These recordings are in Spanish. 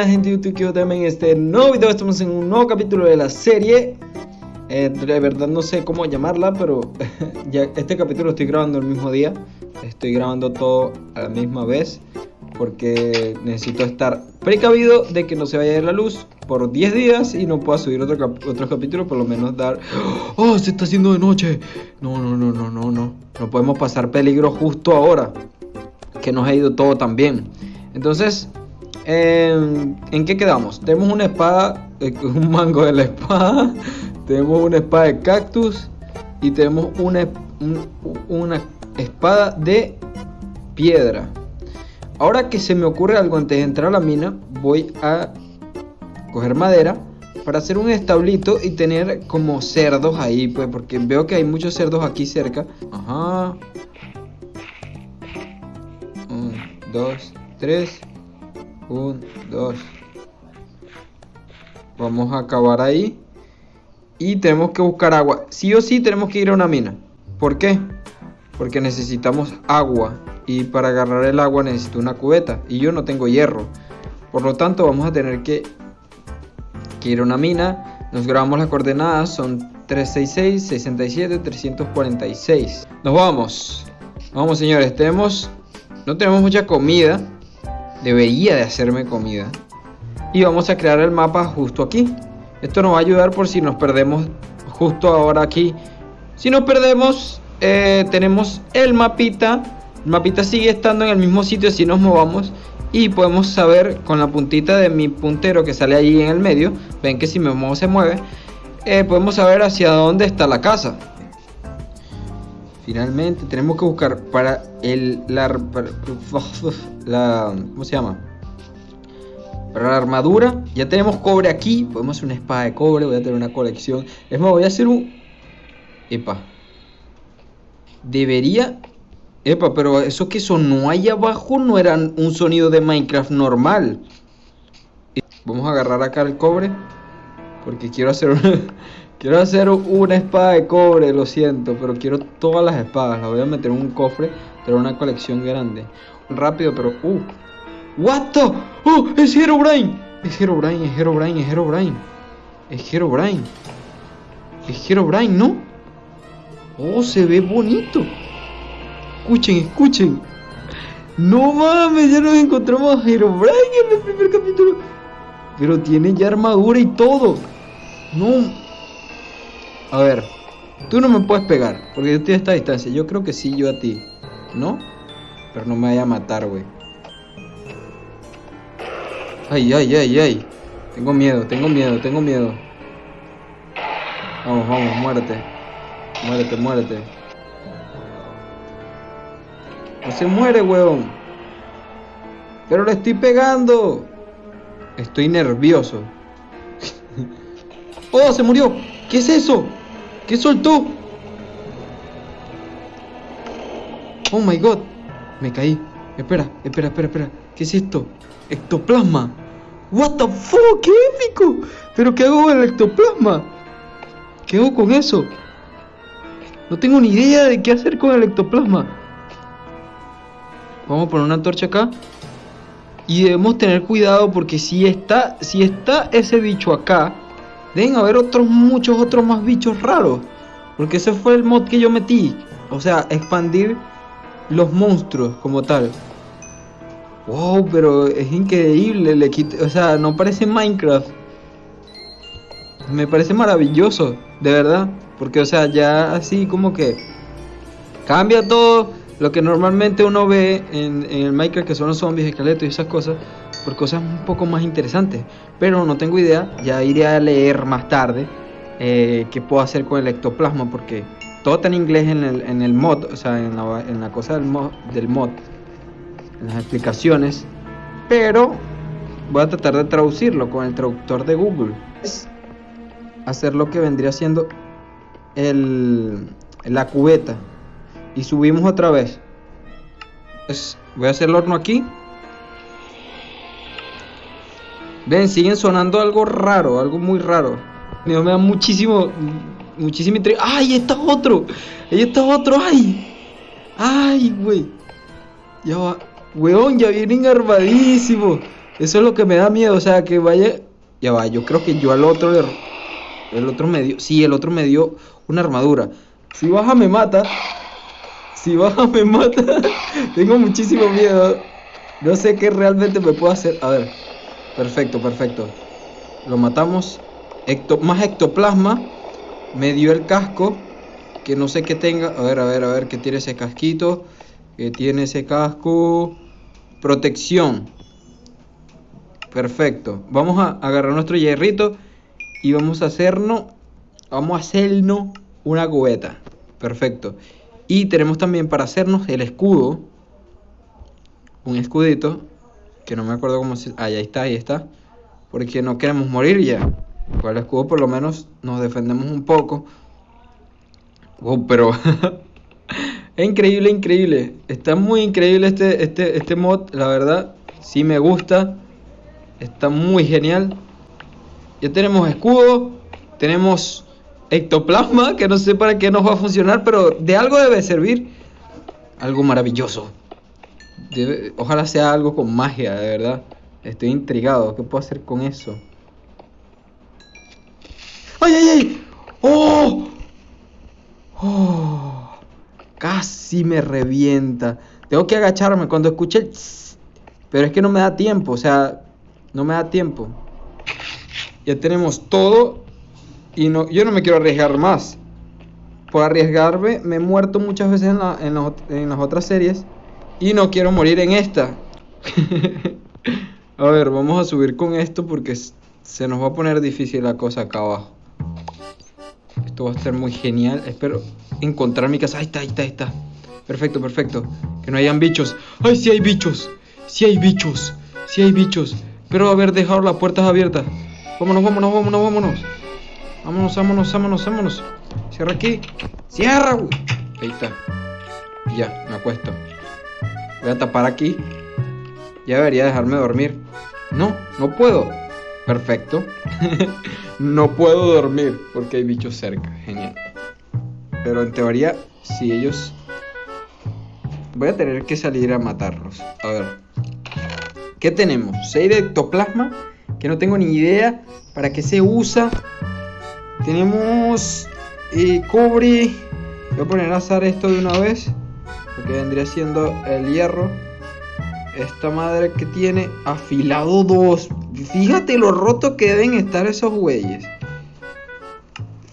buena gente de YouTube, yo también en este nuevo video. Estamos en un nuevo capítulo de la serie. Eh, De verdad no sé cómo llamarla, pero ya este capítulo lo estoy grabando el mismo día. Estoy grabando todo a la misma vez Porque necesito estar precavido de que no se vaya a ir la luz por 10 días Y no pueda subir otro, cap otro capítulo, por lo menos dar... ¡Oh, se está haciendo de noche! No, no, no, no, no, no. No podemos pasar peligro justo ahora Que nos ha ido todo tan bien. Entonces ¿En qué quedamos? Tenemos una espada, eh, un mango de la espada, tenemos una espada de cactus y tenemos una, una espada de piedra. Ahora que se me ocurre algo antes de entrar a la mina, voy a coger madera para hacer un establito y tener como cerdos ahí, pues, porque veo que hay muchos cerdos aquí cerca. Ajá. Un, dos, tres. Un, dos. Vamos a acabar ahí. Y tenemos que buscar agua. Sí o sí tenemos que ir a una mina. ¿Por qué? Porque necesitamos agua. Y para agarrar el agua necesito una cubeta. Y yo no tengo hierro. Por lo tanto vamos a tener que, que ir a una mina. Nos grabamos las coordenadas. Son 366, 67, 346. Nos vamos. Vamos señores. Tenemos... No tenemos mucha comida debería de hacerme comida. Y vamos a crear el mapa justo aquí. Esto nos va a ayudar por si nos perdemos justo ahora aquí. Si nos perdemos, eh, tenemos el mapita. El mapita sigue estando en el mismo sitio si nos movamos. Y podemos saber con la puntita de mi puntero que sale allí en el medio. Ven que si me muevo se mueve. Eh, podemos saber hacia dónde está la casa. Finalmente tenemos que buscar para el la, ¿cómo se llama? Para la armadura ya tenemos cobre aquí, podemos hacer una espada de cobre, voy a tener una colección. Es más, voy a hacer un epa. Debería Epa, pero eso que sonó ahí abajo no era un sonido de Minecraft normal. Vamos a agarrar acá el cobre porque quiero hacer Quiero hacer una espada de cobre, lo siento, pero quiero todas las espadas. Las voy a meter en un cofre, tener una colección grande. Rápido, pero... ¡Uh! ¿What the? ¡Oh! ¡Es Herobrine! Es Herobrine, es Herobrine, es Herobrine. Es Herobrine. Es Herobrine, ¿no? ¡Oh, se ve bonito! Escuchen, escuchen. No mames, ya nos encontramos a Herobrine en el primer capítulo. Pero tiene ya armadura y todo. No, a ver, tú no me puedes pegar, porque yo estoy a esta distancia. Yo creo que sí, yo a ti. ¿No? Pero no me vaya a matar, güey. Ay, ay, ay, ay. Tengo miedo, tengo miedo, tengo miedo. Vamos, vamos, muérete. Muérete, muérete. No se muere, weón. Pero le estoy pegando. Estoy nervioso. ¡Oh, se murió! ¿Qué es eso? ¿Qué soltó? Oh my god. Me caí. Espera, espera, espera, espera. ¿Qué es esto? Ectoplasma. What the fuck, qué épico. Pero ¿qué hago con el ectoplasma? ¿Qué hago con eso? No tengo ni idea de qué hacer con el ectoplasma. Vamos a poner una torcha acá. Y debemos tener cuidado porque si está, si está ese bicho acá, Deben haber otros, muchos otros más bichos raros. Porque ese fue el mod que yo metí. O sea, expandir los monstruos como tal. Wow, pero es increíble. Le o sea, no parece Minecraft. Me parece maravilloso, de verdad. Porque, o sea, ya así como que cambia todo lo que normalmente uno ve en, el Minecraft, que son los zombies, esqueletos y esas cosas por cosas un poco más interesantes. Pero no tengo idea, ya iré a leer más tarde eh, qué puedo hacer con el ectoplasma, porque todo está en inglés en el, mod, o sea, en la, en la cosa del mod, del mod, en las explicaciones. Pero voy a tratar de traducirlo con el traductor de Google. Es hacer lo que vendría siendo el, la cubeta. Y subimos otra vez. Pues voy a hacer el horno aquí Ven, siguen sonando algo raro, algo muy raro. Me da muchísimo, muchísimo intriga. ¡Ay, está otro! Ahí está otro! ¡Ay! ¡Ay, güey! Ya va. Weón, ya vienen armadísimos. Eso es lo que me da miedo, o sea, que vaya... Ya va, yo creo que yo al otro. El otro me dio... Sí, el otro me dio una armadura. Si baja me mata. Si baja me mata. Tengo muchísimo miedo. No sé qué realmente me puedo hacer. A ver. Perfecto, perfecto. Lo matamos. más ectoplasma. Me dio el casco. Que no sé qué tenga. A ver, a ver, a ver. ¿Qué tiene ese casquito? ¿Qué tiene ese casco? Protección. Perfecto. Vamos a agarrar nuestro hierrito. Y vamos a hacernos. Vamos a hacernos una cubeta. Perfecto. Y tenemos también para hacernos el escudo. Un escudito. Que no me acuerdo cómo se... Ah, ahí está, ahí está. Porque no queremos morir ya. Con el escudo por lo menos nos defendemos un poco. Pero... es increíble, increíble. Está muy increíble este, este, este mod, la verdad. Sí me gusta. Está muy genial. Ya tenemos escudo. Tenemos ectoplasma, que no sé para qué nos va a funcionar, pero de algo debe servir. Algo maravilloso. ojalá sea algo con magia, de verdad. Estoy intrigado. ¿Qué puedo hacer con eso? ¡Ay, ay, ay! ¡Oh! ¡Oh! Casi me revienta. Tengo que agacharme cuando escuche el... Pero es que no me da tiempo, o sea, no me da tiempo. Ya tenemos todo y no, yo no me quiero arriesgar más. Por arriesgarme me he muerto muchas veces en, en, las otras series y no quiero morir en esta. a ver, vamos a subir con esto porque se nos va a poner difícil la cosa acá abajo. Esto va a ser muy genial. Espero encontrar mi casa. Ahí está, ahí está, ahí está. Perfecto, perfecto. Que no hayan bichos. ¡Ay, sí hay bichos! Sí hay bichos. Sí hay bichos. Pero haber dejado las puertas abiertas. Vámonos, vámonos, vámonos, vámonos. Vámonos, vámonos, vámonos, vámonos. Cierra aquí. Cierra, güey. Ahí está. Ya, me acuesto. Voy a tapar aquí. Ya debería dejarme dormir. No, no puedo. Perfecto. no puedo dormir porque hay bichos cerca. Genial. Pero en teoría, si ellos... Voy a tener que salir a matarlos. A ver. ¿Qué tenemos? 6 de ectoplasma. Que no tengo ni idea para qué se usa. Tenemos eh, cobre. Voy a poner a azar esto de una vez. Porque vendría siendo el hierro. Esta madre que tiene afilado 2. Fíjate lo roto que deben estar esos güeyes.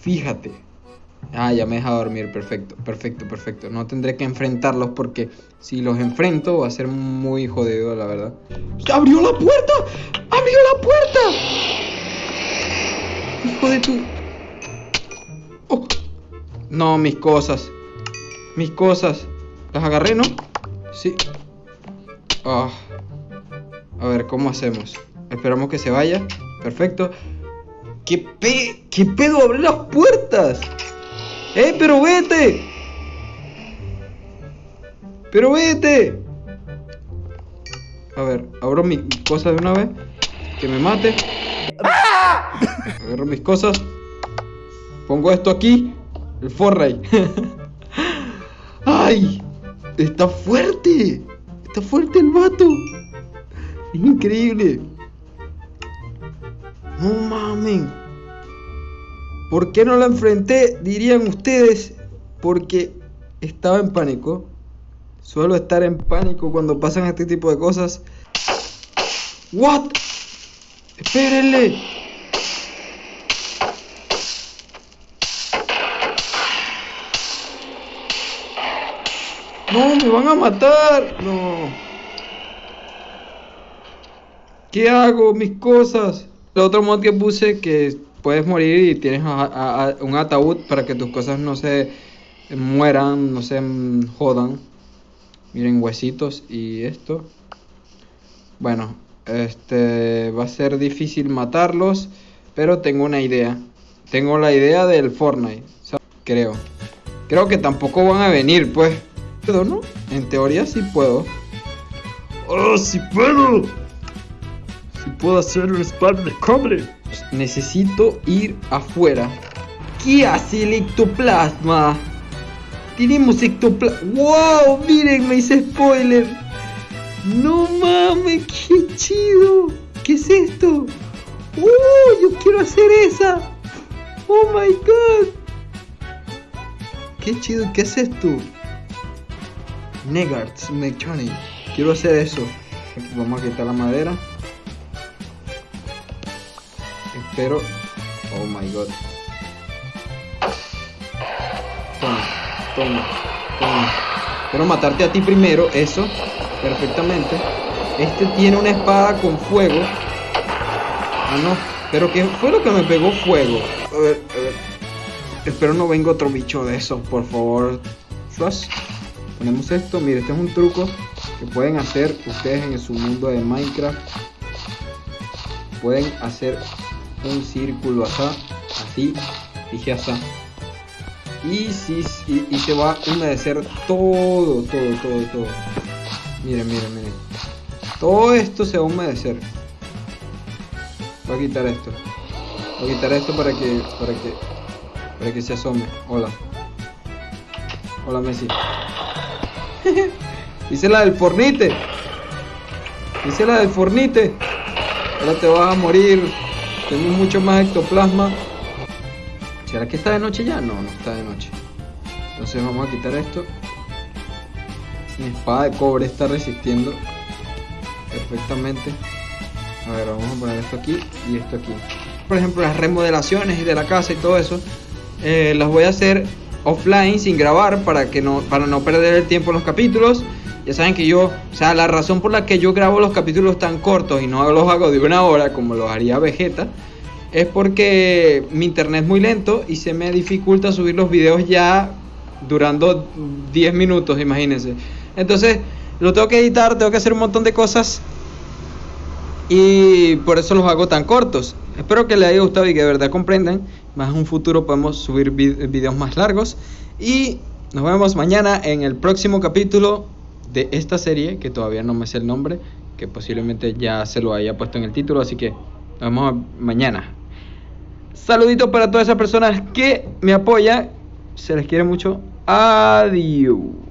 Fíjate. Ah, ya me deja dormir. Perfecto, perfecto, perfecto. No tendré que enfrentarlos porque si los enfrento va a ser muy jodido, la verdad. ¡Abrió la puerta! ¡Abrió la puerta! Hijo de tu... Oh. No, mis cosas. Mis cosas. ¿Las agarré, no? Sí. Ah. A ver, ¿cómo hacemos? Esperamos que se vaya. Perfecto. ¿Qué, pe ¿Qué pedo? ¡Abre las puertas! ¡Eh, pero vete! ¡Pero vete! A ver, abro mis cosas de una vez. Que me mate. Agarro mis cosas. Pongo esto aquí. El Forray. ¡Ay! Está fuerte. Está fuerte el vato. Increíble. No mamen. ¿Por qué no la enfrenté? Dirían ustedes. Porque estaba en pánico. Suelo estar en pánico cuando pasan este tipo de cosas. ¿What? Espérenle. No, me van a matar. No. ¿Qué hago? Mis cosas. El otro mod que puse que puedes morir y tienes un ataúd para que tus cosas no se mueran, no se jodan. Miren, huesitos y esto. Bueno, este va a ser difícil matarlos, pero tengo una idea. Tengo la idea del Fortnite, creo. Creo que tampoco van a venir, pues. ¿No? En teoría sí puedo. ¡Oh, sí puedo! Si puedo hacer un spam de cobre. Necesito ir afuera. ¿Qué hace el ectoplasma? Tenemos ectoplasma. ¡Wow! Miren, me hice spoiler. No mames, qué chido. ¿Qué es esto? ¡Uh! Yo quiero hacer esa. Oh my god. Qué chido, ¿qué es esto? Negarts Mechanic. Quiero hacer eso. Vamos a quitar la madera. Espero. Oh my god. Toma, toma, toma. Quiero matarte a ti primero, eso. Perfectamente. Este tiene una espada con fuego. Ah, no. Pero ¿qué fue lo que me pegó fuego? A ver, a ver. Espero no venga otro bicho de esos, por favor. Shush. Ponemos esto. Mire, este es un truco que pueden hacer ustedes en su mundo de Minecraft. Pueden hacer un círculo acá, así, dije así. Y, si, y, y se va a humedecer todo, todo, todo, todo. Miren, miren, miren. Todo esto se va a humedecer. Voy a quitar esto. Voy a quitar esto para que, para que, para que se asome. Hola. Hola Messi. Hice la del fornite. Hice la del fornite. Ahora te vas a morir. Tengo mucho más ectoplasma. ¿Será que está de noche ya? No, no está de noche. Entonces vamos a quitar esto. Mi espada de cobre está resistiendo perfectamente. A ver, vamos a poner esto aquí y esto aquí. Por ejemplo, las remodelaciones de la casa y todo eso, eh, las voy a hacer offline sin grabar para que no para no perder el tiempo en los capítulos. Ya saben que yo, o sea, la razón por la que yo grabo los capítulos tan cortos y no los hago de una hora como los haría Vegeta es porque mi internet es muy lento y se me dificulta subir los videos ya durando 10 minutos, imagínense. Entonces, lo tengo que editar, tengo que hacer un montón de cosas y por eso los hago tan cortos. Espero que les haya gustado y que de verdad comprendan. Más en un futuro podemos subir videos más largos. Y nos vemos mañana en el próximo capítulo de esta serie, que todavía no me sé el nombre, que posiblemente ya se lo haya puesto en el título. Así que nos vemos mañana. Saluditos para todas esas personas que me apoyan. Se les quiere mucho. Adiós.